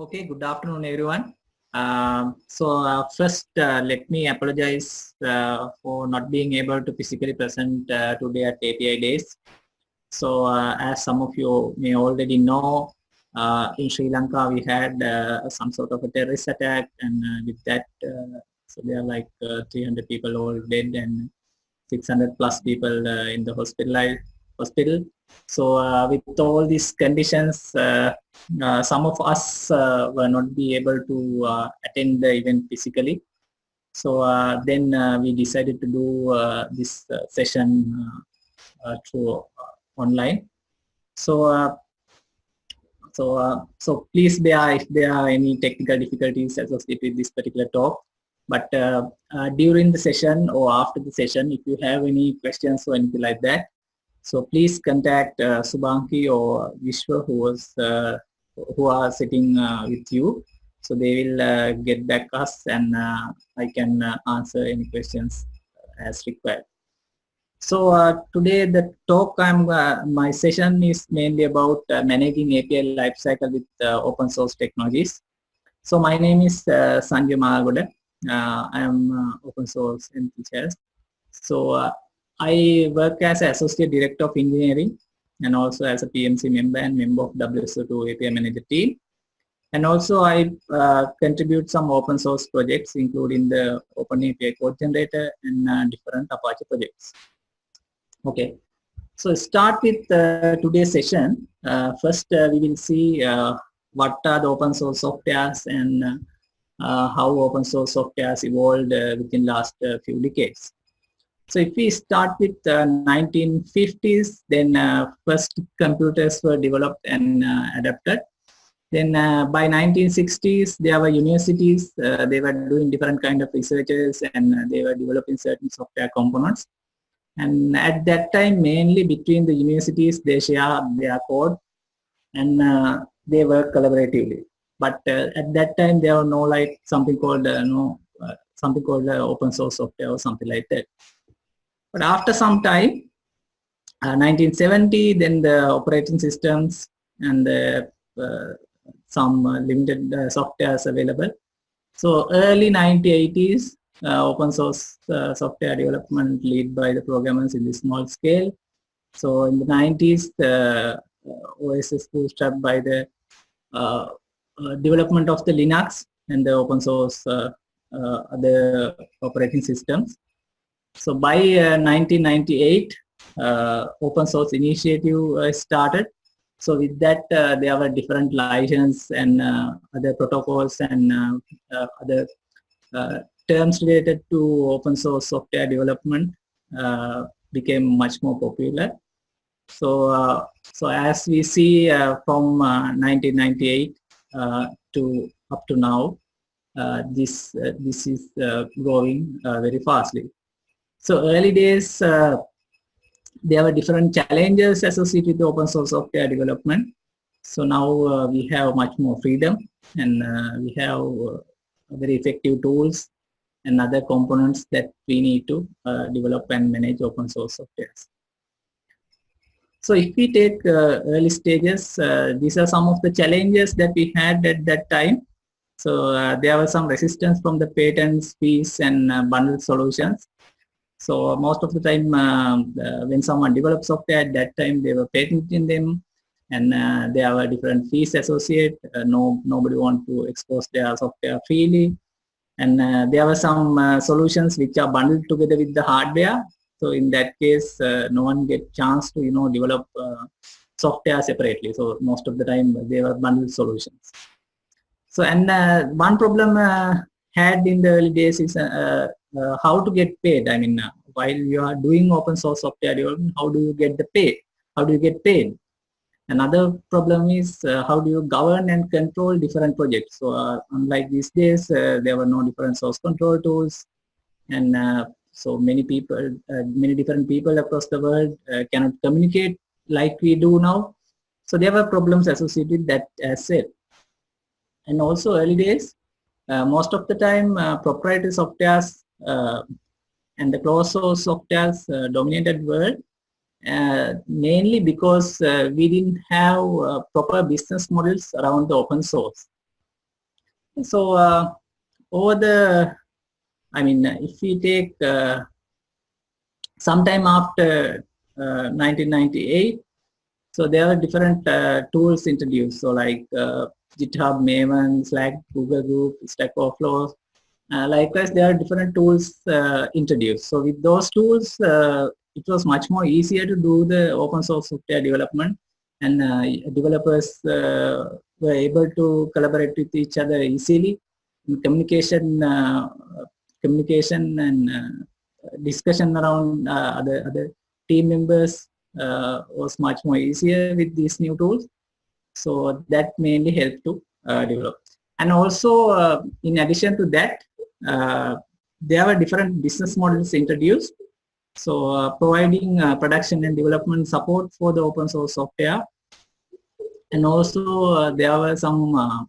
Okay, good afternoon, everyone. Um, so uh, first, uh, let me apologize uh, for not being able to physically present uh, today at API Days. So uh, as some of you may already know, uh, in Sri Lanka we had some sort of a terrorist attack and with that, so there are like 300 people all dead and 600 plus people in the hospital. hospital. So with all these conditions, uh, some of us uh, were not be able to uh, attend the event physically. So then we decided to do this session through online. So so, uh, so please bear if there are any technical difficulties associated with this particular talk. But uh, uh, during the session or after the session, if you have any questions or anything like that, so please contact uh, Subanki or Vishwa who was who are sitting uh, with you. So they will uh, get back us and uh, I can answer any questions as required. So uh, today the talk I'm uh, my session is mainly about uh, managing API lifecycle with open source technologies. So my name is Sanjeewa Malalgoda. I am open source enthusiast. So I work as associate director of engineering and also as a PMC member and member of WSO2 API manager team. And also I uh, contribute some open source projects including the Open API code generator and uh, different Apache projects. Okay, so start with uh, today's session. Uh, first uh, we will see uh, what are the open source softwares and how open source softwares evolved within last few decades. So if we start with uh, 1950s, then uh, first computers were developed and uh, adapted. Then uh, by 1960s, there were universities, uh, they were doing different kind of researches and uh, they were developing certain software components. And at that time, mainly between the universities, they share their code and they work collaboratively. But at that time, there were no like something called no something called open source software or something like that. But after some time, uh, 1970, then the operating systems and the, uh, some uh, limited uh, softwares available. So early 1980s, uh, open source uh, software development led by the programmers in the small scale. So in the 90s, the OS is boosted by the development of the Linux and the open source other operating systems. So by uh, 1998, uh, open source initiative uh, started. So with that, there were different license and other protocols and other terms related to open source software development became much more popular. So, uh, so as we see uh, from uh, 1998 to up to now, this this is growing very fastly. So early days, uh, there were different challenges associated with open source software development. So now uh, we have much more freedom and uh, we have uh, very effective tools and other components that we need to uh, develop and manage open source software. So if we take uh, early stages, these are some of the challenges that we had at that time. So there was some resistance from the patents, fees and bundled solutions. So most of the time um, uh, when someone develops software at that time they were patenting them and uh, there were different fees associated. Uh, no, nobody want to expose their software freely. And uh, there were some uh, solutions which are bundled together with the hardware. So in that case, uh, no one get chance to, you know, develop software separately. So most of the time they were bundled solutions. So and one problem had in the early days is uh, how to get paid. I mean, uh, while you are doing open source software development, how do you get the pay? How do you get paid? Another problem is uh, how do you govern and control different projects? So uh, unlike these days, uh, there were no different source control tools and uh, so many people, many different people across the world cannot communicate like we do now. So there were problems associated that as said. And also early days, most of the time proprietary softwares uh, and the closed source softwares uh, dominated world uh, mainly because we didn't have proper business models around the open source. So uh, over the, I mean, if we take uh, sometime after 1998, uh, so there are different uh, tools introduced. So like uh, GitHub, Maven, Slack, Google Group, Stack Overflow. likewise, there are different tools introduced. So with those tools, it was much more easier to do the open source software development and uh, developers uh, were able to collaborate with each other easily. communication, uh, communication and discussion around other other team members was much more easier with these new tools. So that mainly helped to develop. And also, in addition to that, there were different business models introduced so uh, providing uh, production and development support for the open source software. And also uh, there were some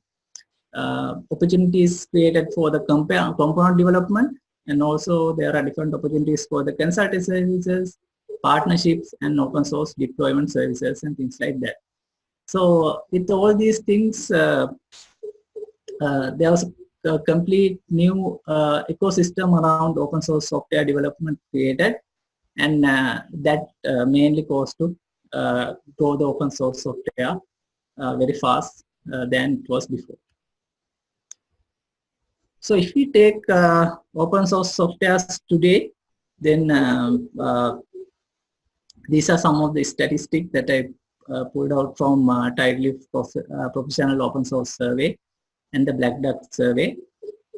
opportunities created for the component development. And also there are different opportunities for the consulting services, partnerships and open source deployment services and things like that. So with all these things, uh, uh, there was a complete new uh, ecosystem around open source software development created and uh, that uh, mainly goes to uh, grow the open source software very fast than it was before. So if we take open source softwares today, then um, these are some of the statistics that I uh, pulled out from uh, Prof uh, Professional Open Source Survey and the Black Duck Survey.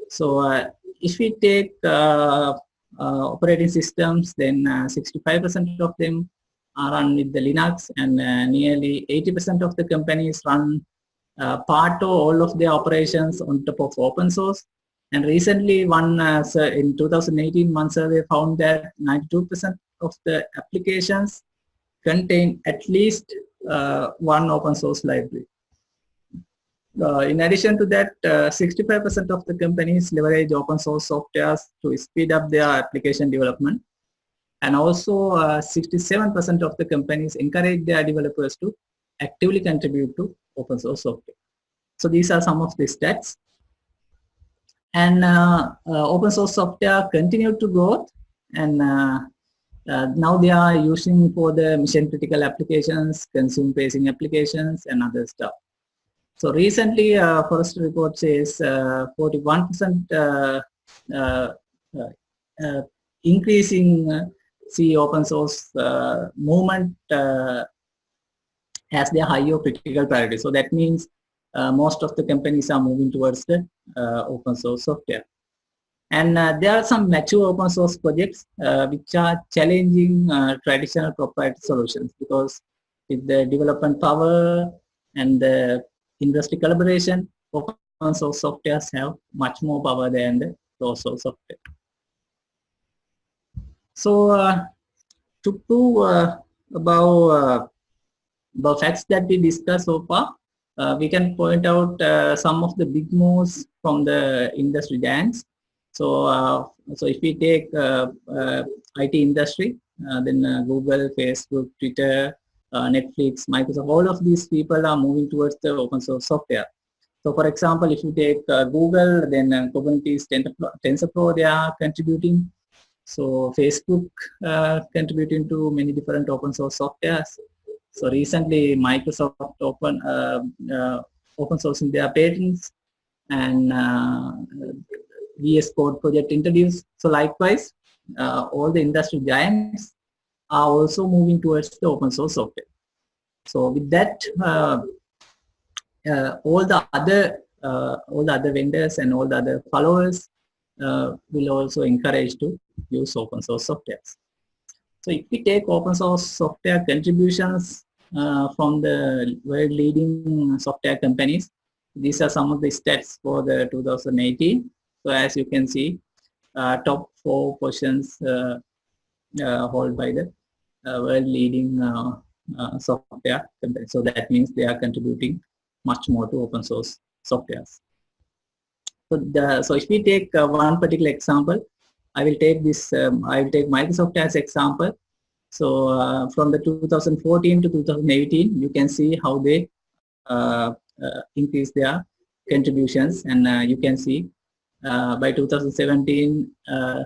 So uh, if we take uh, operating systems, then 65% uh, of them are run with the Linux and uh, nearly 80% of the companies run part or all of their operations on top of open source. And recently, one uh, in 2018, one survey found that 92% of the applications contain at least uh, one open source library. Uh, in addition to that, 65% uh, of the companies leverage open source softwares to speed up their application development. And also 67% uh, of the companies encourage their developers to actively contribute to open source software. So these are some of the stats. And open source software continue to grow and uh, now they are using for the mission critical applications, consumer facing applications and other stuff. So recently, uh, report says 41% uh, uh, uh, increasing C open source movement has their higher critical priority. So that means most of the companies are moving towards the open source software. And uh, there are some mature open source projects uh, which are challenging uh, traditional proprietary solutions because with the development power and the industry collaboration, open source softwares have much more power than the closed source software. So uh, to prove uh, about uh, the facts that we discussed so far, we can point out some of the big moves from the industry giants. So, uh, so if we take IT industry, then Google, Facebook, Twitter, uh, Netflix, Microsoft, all of these people are moving towards the open source software. So for example, if you take uh, Google, then uh, Kubernetes, TensorFlow, they are contributing. So Facebook uh, contributing to many different open source softwares. So recently Microsoft open uh, uh, open sourcing their patents and uh, VS Code project introduced. So likewise, all the industry giants are also moving towards the open source software. So with that, uh, uh, all the other uh, all the other vendors and all the other followers uh, will also encourage to use open source software. So if we take open source software contributions uh, from the world leading software companies, these are some of the stats for the 2018. So as you can see, uh, top four positions held by the uh, world leading uh, uh, software company. So that means they are contributing much more to open source softwares. So, the, so if we take one particular example, I will take this, um, I will take Microsoft as example. So uh, from the 2014 to 2018, you can see how they uh, uh, increase their contributions and you can see Uh, by 2017 uh,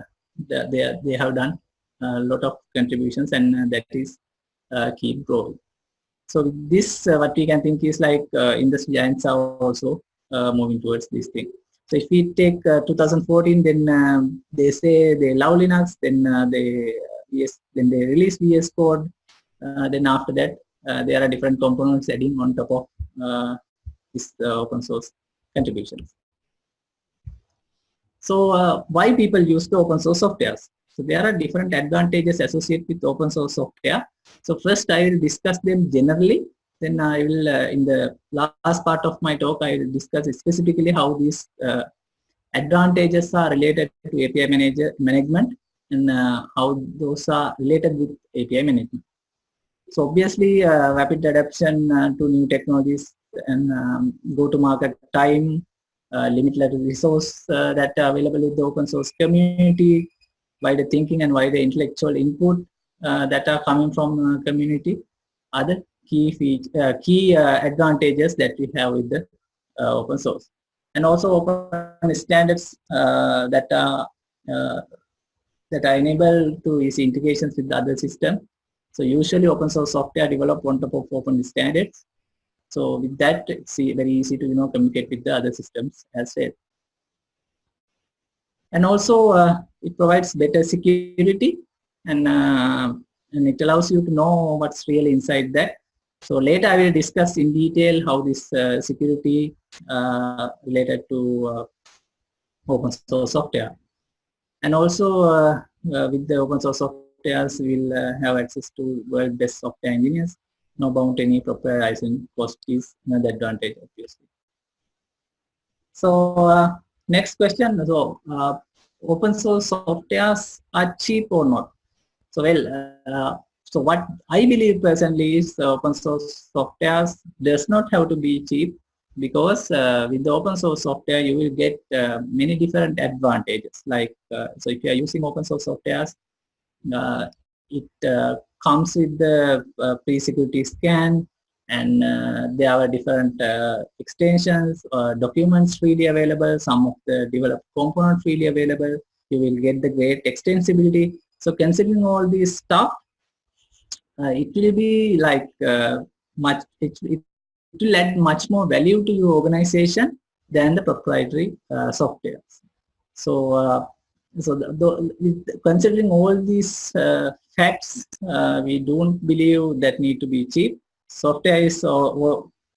they, they have done a lot of contributions and uh, that is keep growing. So this, uh, what we can think is like uh, industry giants are also uh, moving towards this thing. So if we take 2014, then um, they say they love Linux, then they yes, then they release VS Code. then after that, there are different components adding on top of this open source contributions. So uh, why people use the open source softwares? So there are different advantages associated with open source software. So first I will discuss them generally. Then I will, uh, in the last part of my talk, I will discuss specifically how these uh, advantages are related to API manager management and uh, how those are related with API management. So obviously, uh, rapid adoption uh, to new technologies and um, go-to-market time, uh, limited resource that are available with the open source community, by the thinking and by the intellectual input uh, that are coming from uh, community are the key feature, uh, key advantages that we have with the open source and also open standards that are that are enabled to easy integrations with the other system. So usually open source software developed on top of open standards. So with that, it's very easy to you know communicate with the other systems as well and also uh, it provides better security and uh, and it allows you to know what's really inside that. So later i will discuss in detail how this uh, security uh, related to uh, open source software. And also uh, with the open source softwares we'll have access to world best software engineers no bound any proprietary cost is another advantage obviously so Next question, so uh, open source softwares are cheap or not? So well, uh, so what I believe personally is open source softwares does not have to be cheap because uh, with the open source software you will get uh, many different advantages like uh, so if you are using open source softwares uh, it uh, comes with the uh, pre-security scan and uh, there are different uh, extensions uh, documents freely available some of the developed components freely available. You will get the great extensibility. So considering all these stuff uh, it will be like uh, much it, it, will add much more value to your organization than the proprietary software so so the, the, considering all these facts we don't believe that need to be cheap. Software is uh,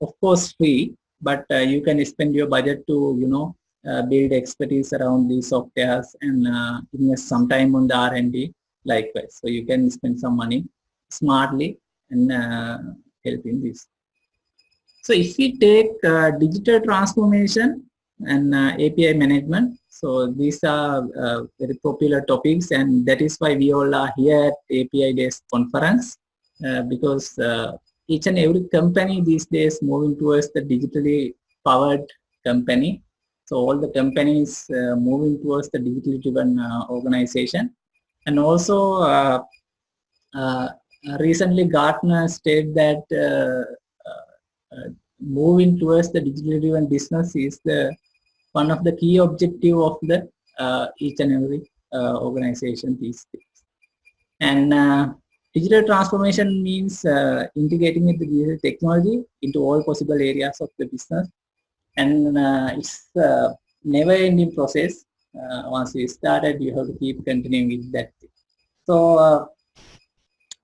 of course free but uh, you can spend your budget to you know uh, build expertise around these softwares and invest some time on the R&D likewise. So you can spend some money smartly and help in this. So if we take uh, digital transformation and uh, API management, so these are uh, very popular topics and that is why we all are here at API Days conference because each and every company these days moving towards the digitally powered company. So all the companies uh, moving towards the digitally driven uh, organization. And also uh, uh recently Gartner stated that uh, uh, moving towards the digitally driven business is the one of the key objective of the each and every organization these days. And Digital transformation means uh, integrating with the digital technology into all possible areas of the business. And uh, it's never ending process. Uh, once we started, you have to keep continuing with that. So uh,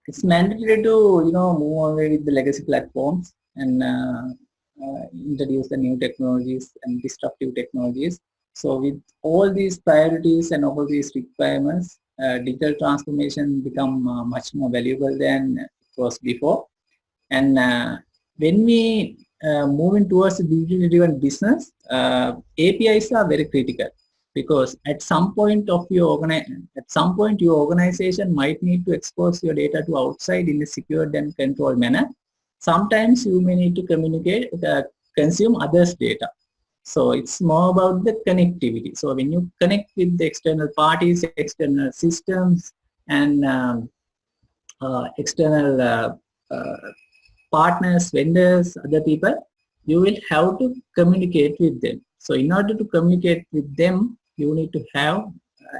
it's mandatory to, you know, move away with the legacy platforms and uh, uh, introduce the new technologies and disruptive technologies. So with all these priorities and all these requirements, uh, digital transformation become uh, much more valuable than it was before. And uh, when we uh, moving towards a digitally driven business, uh, APIs are very critical because at some point of your at some point your organization might need to expose your data to outside in a secured and controlled manner. Sometimes you may need to communicate, uh, consume others' data. So it's more about the connectivity. So when you connect with the external parties, external systems, and um, uh, external uh, uh, partners, vendors, other people, you will have to communicate with them. So in order to communicate with them, you need to have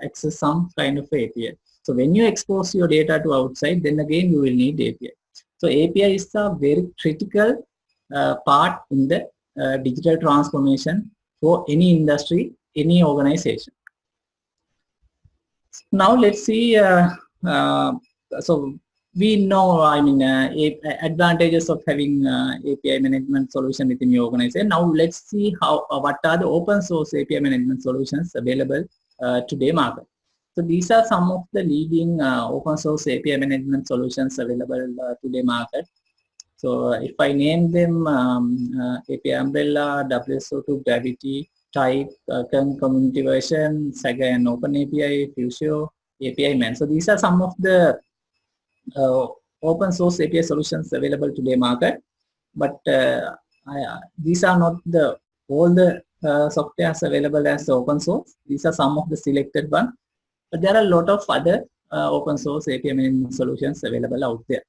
access some kind of API. So when you expose your data to outside, then again you will need API. So API is a very critical uh, part in the uh, digital transformation for any industry, any organization. Now let's see, uh, uh so we know, I mean, uh, advantages of having uh, API management solution within your organization. Now let's see how, what are the open source API management solutions available today market. So these are some of the leading uh, open source API management solutions available uh, today market. So if I name them um, uh, API Umbrella, WSO2, Gravitee, Tyk, uh, Community Version, Saga and Open API, Fusio, apiman. So these are some of the uh, open source API solutions available today market. But uh, I, these are not the all the uh, softwares available as open source. These are some of the selected ones. But there are a lot of other uh, open source management solutions available out there.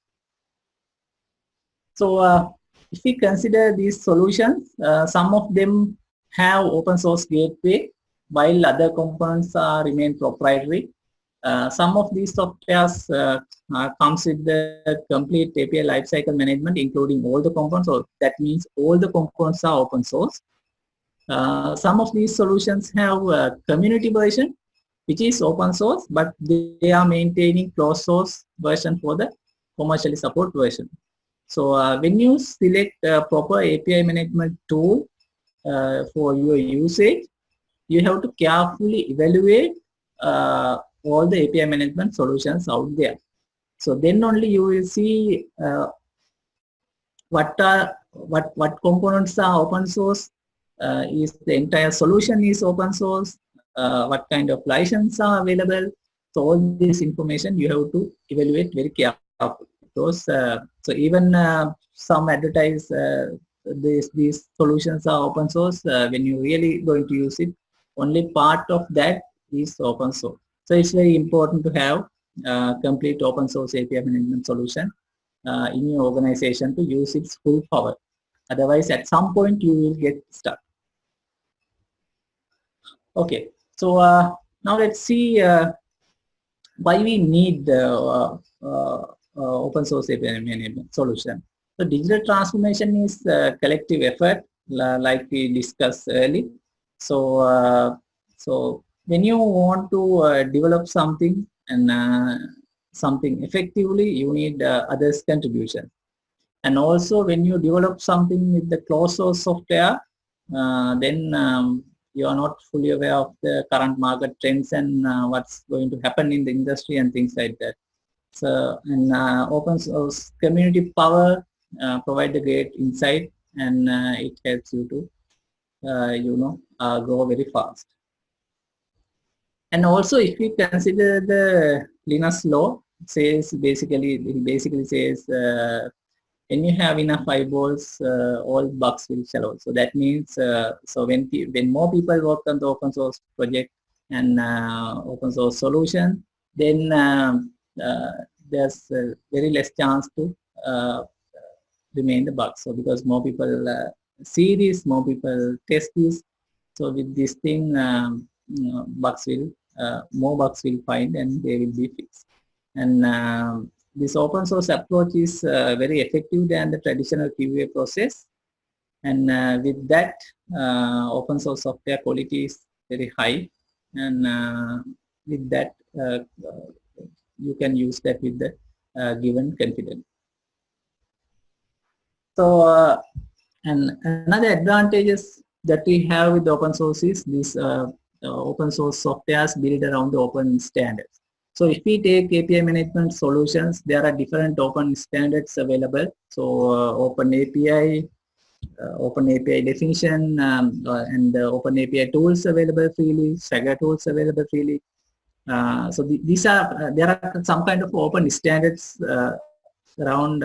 So uh, if we consider these solutions, uh, some of them have open source gateway while other components are remain proprietary. Uh, some of these softwares uh, comes with the complete API lifecycle management, including all the components. So that means all the components are open source. Uh, some of these solutions have community version, which is open source, but they are maintaining closed source version for the commercially support version. So uh, when you select a proper API management tool uh, for your usage, you have to carefully evaluate uh, all the API management solutions out there. So then only you will see uh, what are what what components are open source, uh, is the entire solution is open source, uh, what kind of license are available. So all this information you have to evaluate very carefully. Those, uh, so even uh, some advertise uh, these these solutions are open source. when you really going to use it, only part of that is open source. So it's very important to have uh, complete open source API management solution uh, in your organization to use its full power. Otherwise, at some point you will get stuck. Okay, so uh, now let's see uh, why we need uh, open source API management solution. So digital transformation is a collective effort, like we discussed earlier. So, so when you want to develop something and something effectively, you need others' contribution. And also when you develop something with the closed source software, uh, then um, you are not fully aware of the current market trends and uh, what's going to happen in the industry and things like that. So, and uh, open source community power provide the great insight and it helps you to, you know, grow very fast. And also if we consider the Linus law, says basically, it basically says uh, when you have enough eyeballs, uh, all bugs will shallow. So that means, uh, so when, when more people work on the open source project and uh, open source solution, then um, uh, there's very less chance to uh, remain the bugs. So because more people see this, more people test this. So with this thing, um, you know, bugs will uh, more bugs will find and they will be fixed. And um, this open source approach is uh, very effective than the traditional QA process. And uh, with that, uh, open source software quality is very high. And uh, with that, uh, you can use that with the given confidence. So, and another advantages that we have with open source is this open source softwares built around the open standards. So if we take API management solutions, there are different open standards available. So uh, Open API, uh, Open API definition, um, uh, and Open API tools available freely, Swagger tools available freely. Uh, so the, these are uh, there are some kind of open standards around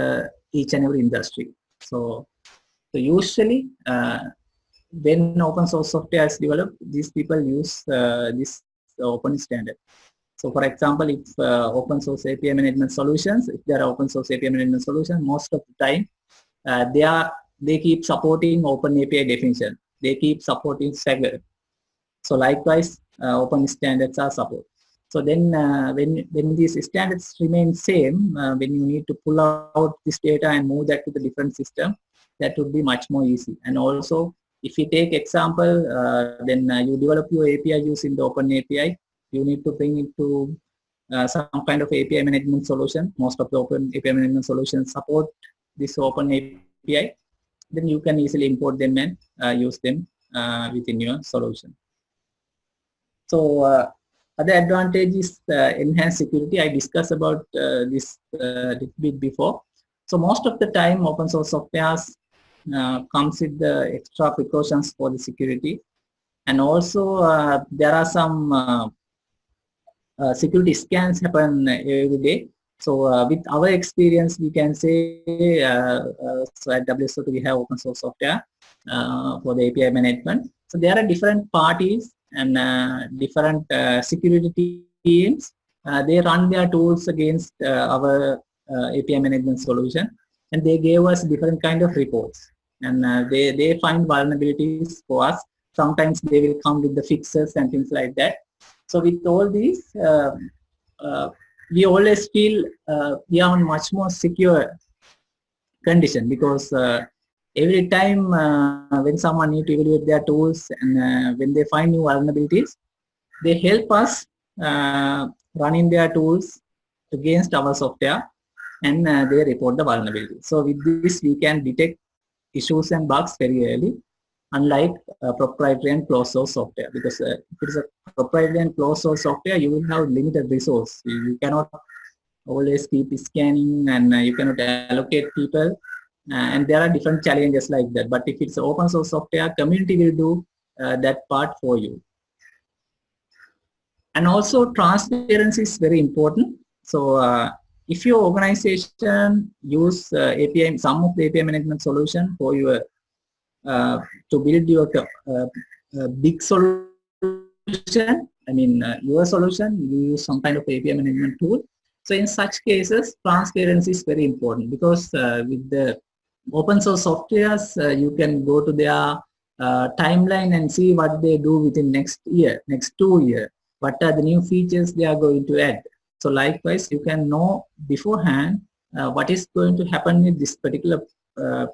each and every industry. So so usually when open source software is developed, these people use uh, this open standard. So for example, if uh, open source API management solutions, if there are open source API management solutions, most of the time uh, they are they keep supporting Open API definition. They keep supporting Swagger. So likewise, uh, open standards are supported. So then uh, when, when these standards remain same, uh, when you need to pull out this data and move that to the different system, that would be much more easy. And also, if you take example, uh, then you develop your API using the Open API, you need to bring it to uh, some kind of API management solution. Most of the Open API management solutions support this Open API. Then you can easily import them and use them within your solution. So uh, other advantage is uh, enhanced security. I discussed about uh, this a bit before. So most of the time open source software comes with the extra precautions for the security. And also there are some uh, security scans happen every day. So uh, with our experience, we can say, uh, so at WSO2 we have open source software for the API management. So there are different parties and uh, different uh, security teams, uh, they run their tools against our API management solution and they gave us different kind of reports and they, they find vulnerabilities for us. Sometimes they will come with the fixes and things like that. So with all these, we always feel uh, we are on much more secure condition because uh, every time uh, when someone need to evaluate their tools and uh, when they find new vulnerabilities, they help us uh, running their tools against our software and uh, they report the vulnerability. So with this, we can detect issues and bugs very early, unlike uh, proprietary and closed source software. Because uh, if it is a proprietary and closed source software, you will have limited resource. You, cannot always keep scanning and you cannot allocate people uh, and there are different challenges like that but if it's open source software community will do uh, that part for you and also transparency is very important so uh, if your organization use uh, API some of the API management solution for your uh, to build your uh, big solution I mean your solution you use some kind of API management tool so in such cases transparency is very important because with the open source softwares, uh, you can go to their uh, timeline and see what they do within next year, next two year. What are the new features they are going to add. So likewise, you can know beforehand uh, what is going to happen with this particular uh,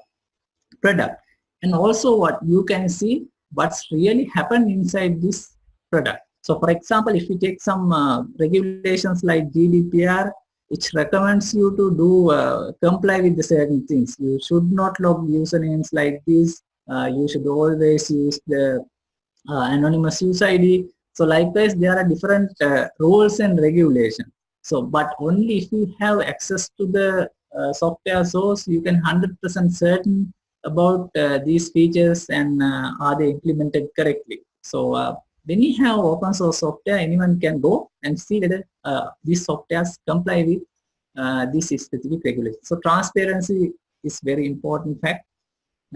product. And also what you can see what's really happened inside this product. So for example, if you take some uh, regulations like GDPR, which recommends you to do uh, comply with the certain things. You should not log usernames like this. Uh, you should always use the uh, anonymous user ID. So likewise, there are different uh, rules and regulations. So, but only if you have access to the uh, software source, you can 100% certain about uh, these features and are they implemented correctly. So when you have open source software, anyone can go and see whether uh, these softwares comply with uh, this specific regulation. So transparency is very important fact.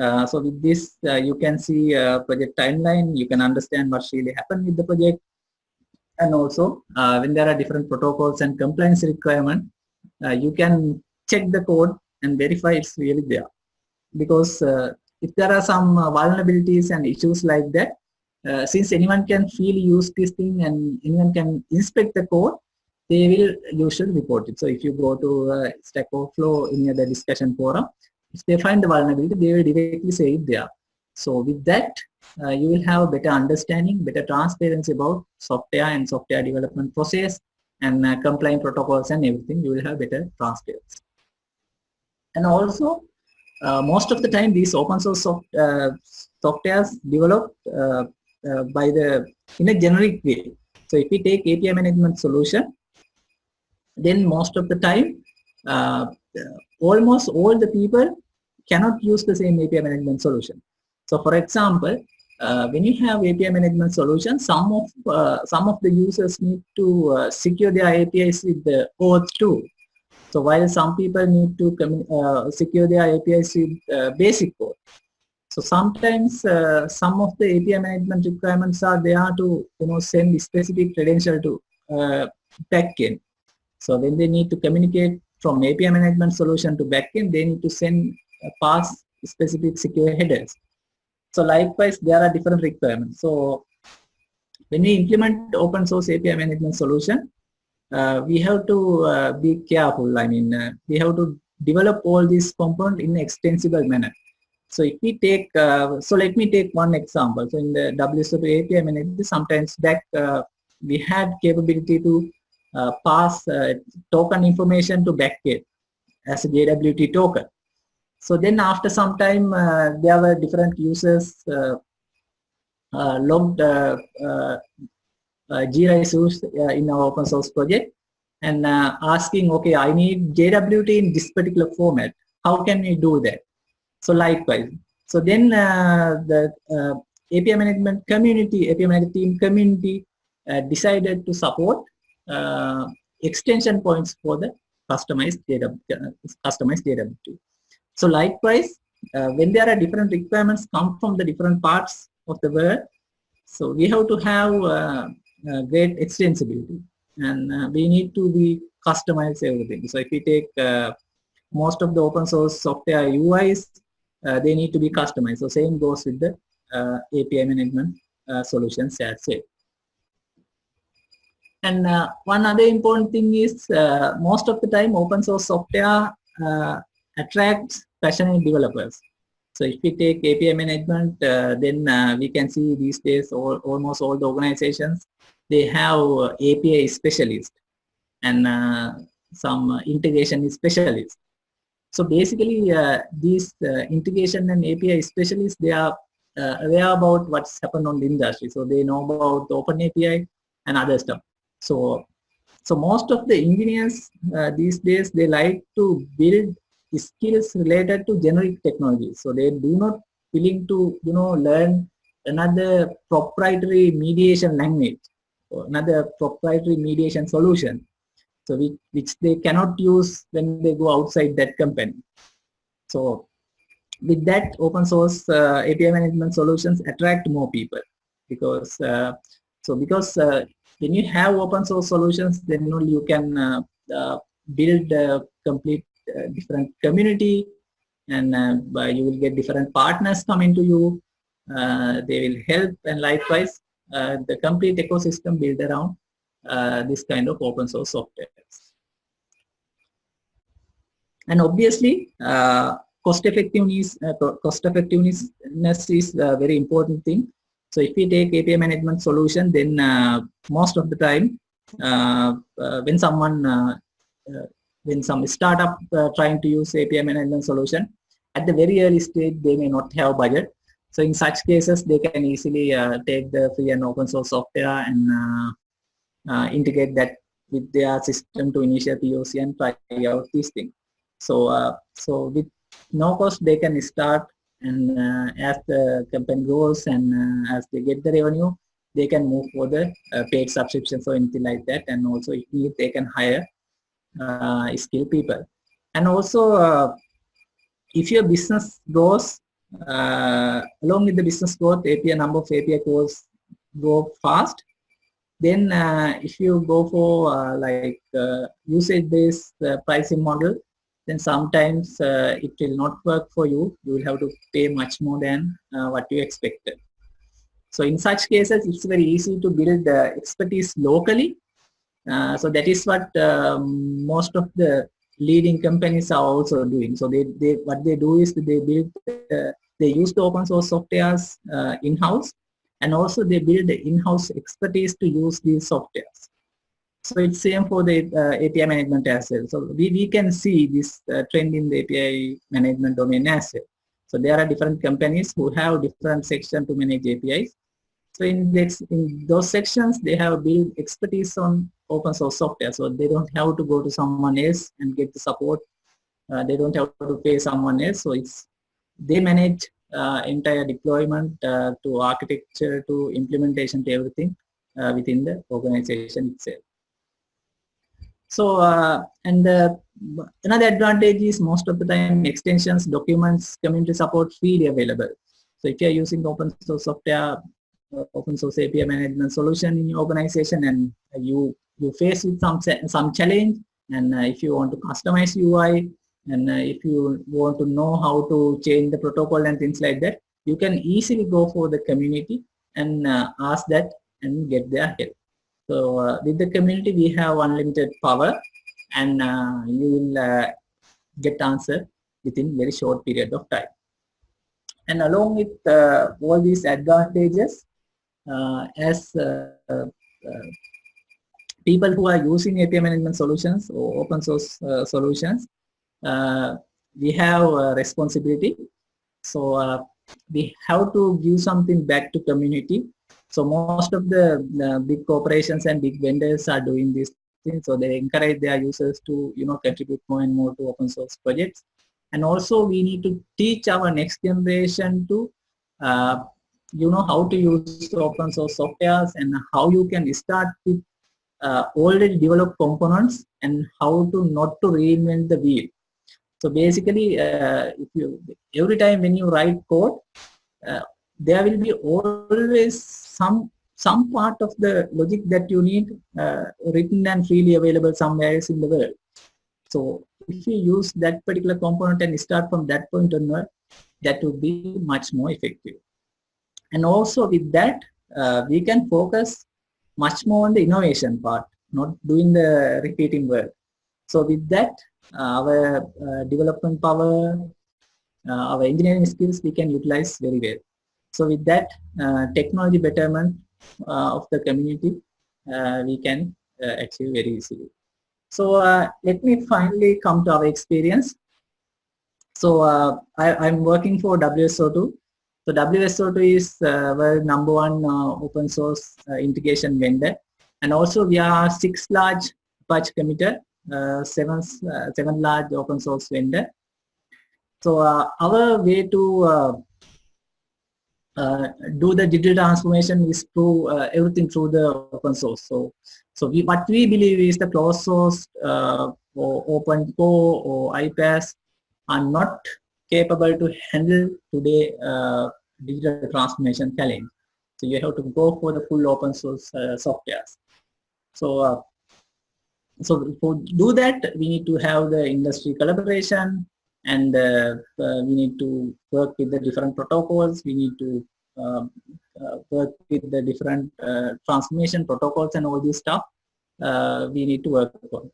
Uh, so with this, uh, you can see uh, project timeline, you can understand what's really happened with the project. And also, uh, when there are different protocols and compliance requirement, uh, you can check the code and verify it's really there. Because if there are some vulnerabilities and issues like that, uh, since anyone can feel use this thing and anyone can inspect the code, they will usually report it. So if you go to uh, Stack Overflow in the discussion forum, if they find the vulnerability, they will directly say it there. So with that, uh, you will have a better understanding, better transparency about software and software development process and uh, compliant protocols and everything. You will have better transparency. And also, uh, most of the time, these open source soft, uh, softwares developed uh, uh, by the in a generic way. So if we take API management solution, then most of the time, uh, almost all the people cannot use the same API management solution. So for example, when you have API management solution, some of some of the users need to secure their APIs with the OAuth 2. So while some people need to uh, secure their APIs with uh, basic code. So sometimes uh, some of the API management requirements are there to you know send specific credential to uh, backend. So when they need to communicate from API management solution to backend, they need to send uh, pass specific secure headers. So likewise, there are different requirements. So when we implement open source API management solution, we have to uh, be careful. I mean, uh, we have to develop all these components in extensible manner. So if we take, uh, so let me take one example. So in the WSO2 API management, sometimes back uh, we had capability to uh, pass token information to backend as a JWT token. So then after some time, there were different users logged uh, Jira issues uh, in our open source project and uh, asking, okay, I need JWT in this particular format. How can we do that? So likewise. So then the API management community, API management team community decided to support extension points for the customized data, customized JWT. So likewise, uh, when there are different requirements come from the different parts of the world, so we have to have uh, uh, great extensibility and uh, we need to be customize everything. So if we take uh, most of the open source software UIs, they need to be customized. So same goes with the API management solutions as well. And uh, one other important thing is uh, most of the time open source software uh, attracts passionate developers. So if we take API management, then we can see these days all, almost all the organizations they have API specialist and uh, some integration specialist. So basically, uh, these uh, integration and API specialists, they are uh, aware about what's happened on the industry. So they know about open API and other stuff. So, so most of the engineers uh, these days, they like to build skills related to generic technologies. So they do not willing to, you know, learn another proprietary mediation language another proprietary mediation solution. So which they cannot use when they go outside that company. So with that open source uh, API management solutions attract more people because uh, so because uh, when you have open source solutions then only you can uh, uh, build a complete uh, different community and you will get different partners coming to you. They will help and likewise the complete ecosystem built around uh, this kind of open source software. And obviously, uh, cost effectiveness, cost effectiveness is a very important thing. So if we take API management solution, then most of the time, when someone when some startup uh, trying to use API management solution, at the very early stage, they may not have budget. So in such cases, they can easily uh, take the free and open source software and uh, uh, integrate that with their system to initiate POC and try out these things. So, uh, so with no cost, they can start and uh, as the company grows and uh, as they get the revenue, they can move for the paid subscription or anything like that. And also if need, they can hire skilled people. And also, if your business grows uh, along with the business growth, API number of API calls grow fast. Then uh, if you go for uh, like uh, usage-based uh, pricing model, then sometimes uh, it will not work for you. You will have to pay much more than what you expected. So in such cases, it's very easy to build the expertise locally. so that is what um, most of the leading companies are also doing. So they, they what they do is they build uh, they use the open source softwares uh, in-house and also they build the in-house expertise to use these softwares. So it's same for the uh, API management as well. So we, we can see this uh, trend in the API management domain as well. So there are different companies who have different sections to manage APIs. So in, this, in those sections, they have built expertise on open source software. So they don't have to go to someone else and get the support. Uh, they don't have to pay someone else. So it's they manage uh, entire deployment uh, to architecture to implementation to everything uh, within the organization itself. So, uh, and uh, another advantage is most of the time extensions, documents, community support freely available. So if you're using open source software, uh, open source API management solution in your organization and you, you face with some, some challenge and if you want to customize UI, And uh, if you want to know how to change the protocol and things like that, you can easily go for the community and uh, ask that and get their help. So uh, with the community, we have unlimited power and you will get answer within very short period of time. And along with uh, all these advantages, uh, as uh, people who are using API management solutions or open source solutions, we have a responsibility. So we have to give something back to community so most of the, the, big corporations and big vendors are doing this thing. So they encourage their users to, you know, contribute more and more to open source projects. And also we need to teach our next generation to, uh, you know, how to use open source softwares and how you can start with uh, already developed components and how to not to reinvent the wheel. So basically, uh, if you every time when you write code, uh, there will be always some some part of the logic that you need uh, written and freely available somewhere else in the world. So if you use that particular component and start from that point onward, that would be much more effective. And also with that, uh, we can focus much more on the innovation part, not doing the repeating work. So with that, our uh, development power, uh, our engineering skills, we can utilize very well. So with that uh, technology betterment uh, of the community, uh, we can achieve very easily. So let me finally come to our experience. So I, am working for WSO2. So WSO2 is uh, our number one uh, open source uh, integration vendor. And also we are six large Apache committer, seven, seven large open source vendor. So our way to uh, do the digital transformation is through uh, everything through the open source. So, so we, what we believe is the closed source uh, or open core or iPaaS are not capable to handle today digital transformation challenge. So you have to go for the full open source softwares. So, so to do that, we need to have the industry collaboration, and uh, uh, we need to work with the different protocols. We need to um, uh, work with the different transformation protocols and all this stuff. we need to work on.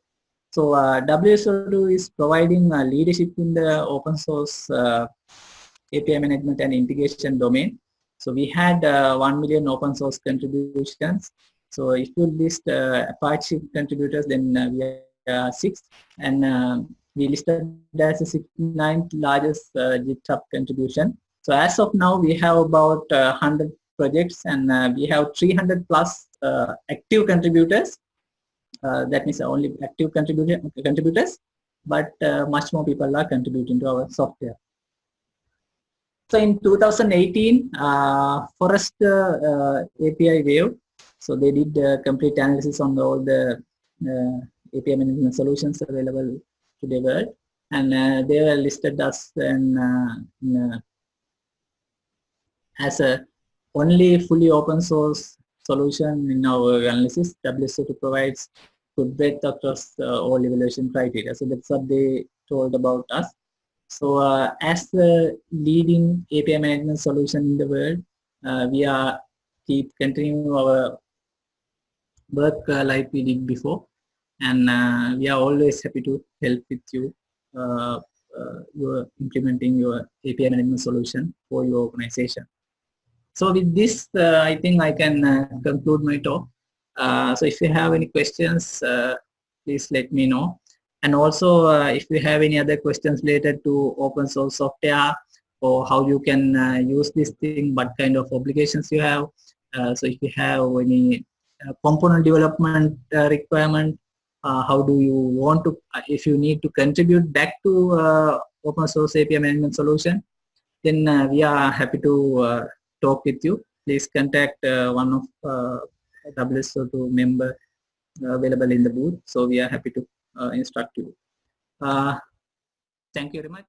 So uh, WSO2 is providing leadership in the open source API management and integration domain. So we had uh, 1 million open source contributions. So if you list uh, Apache contributors, then uh, we are six. And we listed as the 69th largest uh, GitHub contribution. So as of now, we have about uh, 100 projects and uh, we have 300 plus uh, active contributors. Uh, that means only active contributors, but uh, much more people are contributing to our software. So in 2018, Forrester API Wave, so they did a complete analysis on all the API management solutions available to the world and uh, they were listed as an, uh, in, uh, as a only fully open source solution in our analysis. WSO2 provides good breadth across uh, all evaluation criteria. So that's what they told about us. So uh, as the leading API management solution in the world, uh, we are keep continuing our work like we did before and uh, we are always happy to help with you uh, uh, you're implementing your API management solution for your organization. So with this, uh, I think I can uh, conclude my talk. Uh, so if you have any questions, please let me know. And also, if you have any other questions related to open source software or how you can use this thing, what kind of obligations you have. so if you have any component development requirement uh, how do you want to, uh, if you need to contribute back to uh, open source API management solution, then uh, we are happy to uh, talk with you. Please contact uh, one of uh, WSO2 member available in the booth. So we are happy to instruct you. thank you very much.